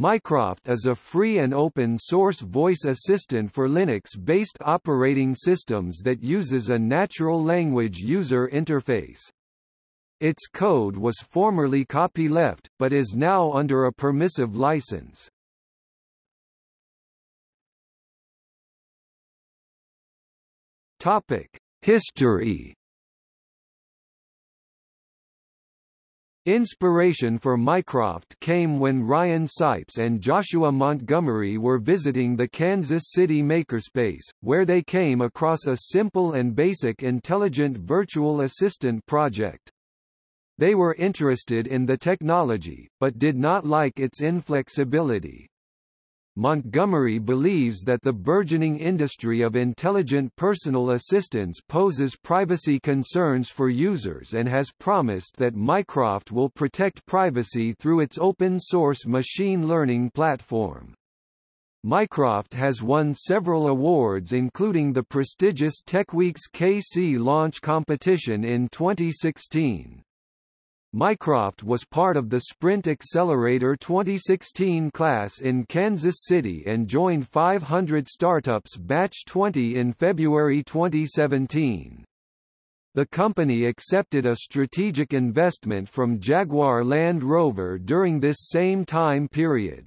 Mycroft is a free and open-source voice assistant for Linux-based operating systems that uses a natural language user interface. Its code was formerly copyleft, but is now under a permissive license. History Inspiration for Mycroft came when Ryan Sipes and Joshua Montgomery were visiting the Kansas City Makerspace, where they came across a simple and basic intelligent virtual assistant project. They were interested in the technology, but did not like its inflexibility. Montgomery believes that the burgeoning industry of intelligent personal assistance poses privacy concerns for users and has promised that Mycroft will protect privacy through its open-source machine learning platform. Mycroft has won several awards including the prestigious TechWeek's KC launch competition in 2016. Mycroft was part of the Sprint Accelerator 2016 class in Kansas City and joined 500 Startups Batch 20 in February 2017. The company accepted a strategic investment from Jaguar Land Rover during this same time period.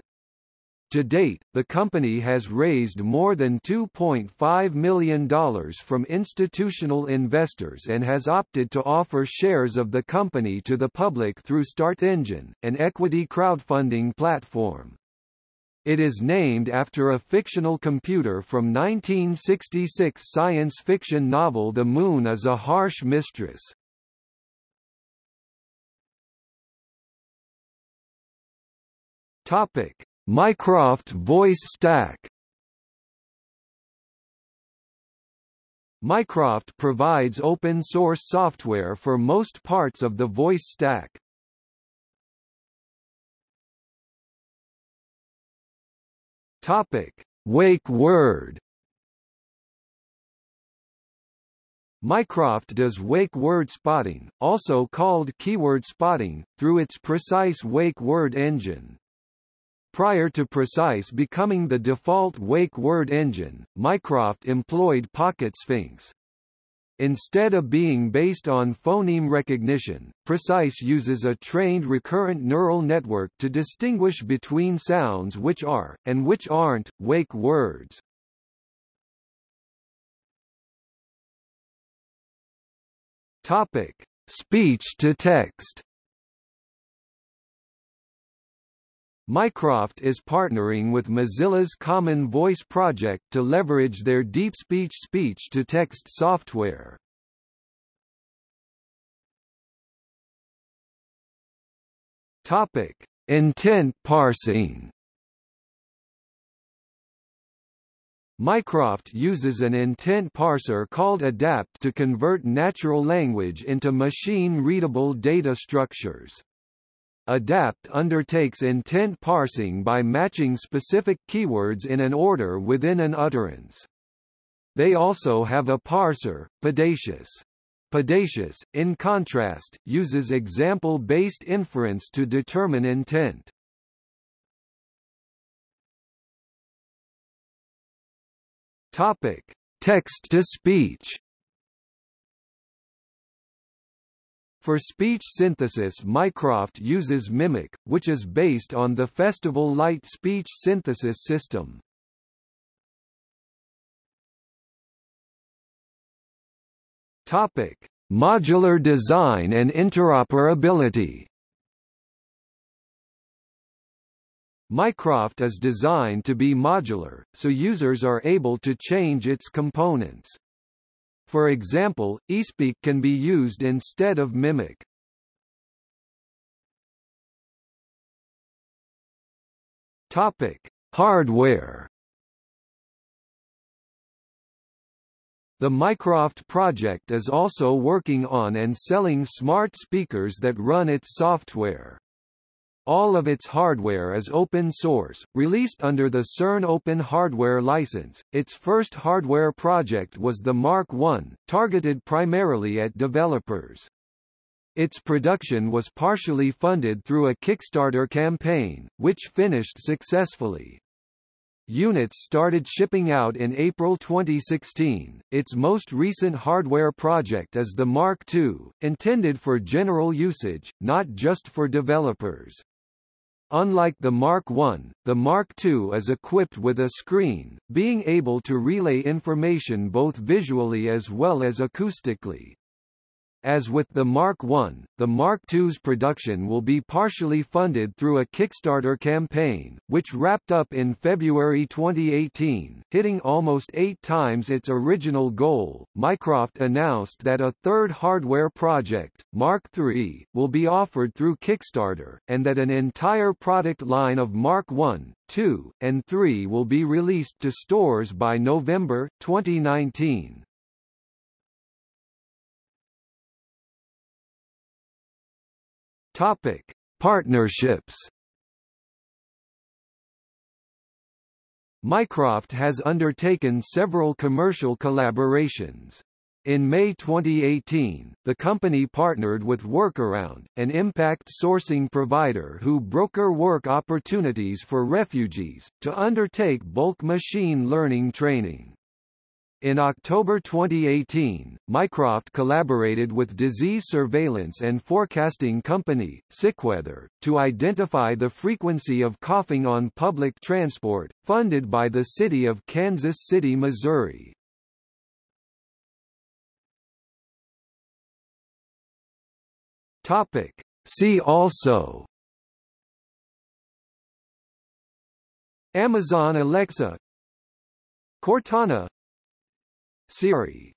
To date, the company has raised more than $2.5 million from institutional investors and has opted to offer shares of the company to the public through StartEngine, an equity crowdfunding platform. It is named after a fictional computer from 1966 science fiction novel The Moon is a Harsh Mistress. Topic: Mycroft Voice Stack Mycroft provides open-source software for most parts of the voice stack. Topic: Wake Word. Mycroft does wake word spotting, also called keyword spotting, through its precise wake word engine. Prior to Precise becoming the default wake word engine, Mycroft employed Pocket Sphinx. Instead of being based on phoneme recognition, Precise uses a trained recurrent neural network to distinguish between sounds which are, and which aren't, wake words. Topic. Speech-to-text Mycroft is partnering with Mozilla's Common Voice project to leverage their deep speech speech-to-text software. Topic: Intent parsing. Mycroft uses an intent parser called ADAPT to convert natural language into machine-readable data structures. ADAPT undertakes intent parsing by matching specific keywords in an order within an utterance. They also have a parser, Padatious. Padatious, in contrast, uses example-based inference to determine intent. Topic: Text-to-speech For speech synthesis Mycroft uses Mimic, which is based on the Festival Lite speech synthesis system. Topic: Modular design and interoperability. Mycroft is designed to be modular, so users are able to change its components. For example, eSpeak can be used instead of Mimic. Topic: Hardware. The Mycroft project is also working on and selling smart speakers that run its software. All of its hardware is open source, released under the CERN Open Hardware license. Its first hardware project was the Mark I, targeted primarily at developers. Its production was partially funded through a Kickstarter campaign, which finished successfully. Units started shipping out in April 2016. Its most recent hardware project is the Mark II, intended for general usage, not just for developers. Unlike the Mark I, the Mark II is equipped with a screen, being able to relay information both visually as well as acoustically. As with the Mark I, the Mark II's production will be partially funded through a Kickstarter campaign, which wrapped up in February 2018, hitting almost eight times its original goal. Mycroft announced that a third hardware project, Mark III, will be offered through Kickstarter, and that an entire product line of Mark I, II, and III will be released to stores by November 2019. Topic: Partnerships. Mycroft has undertaken several commercial collaborations. In May 2018, the company partnered with Workaround, an impact sourcing provider who broker work opportunities for refugees, to undertake bulk machine learning training. In October 2018, Mycroft collaborated with disease surveillance and forecasting company, Sickweather, to identify the frequency of coughing on public transport, funded by the city of Kansas City, Missouri. Topic. See also Amazon Alexa Cortana Siri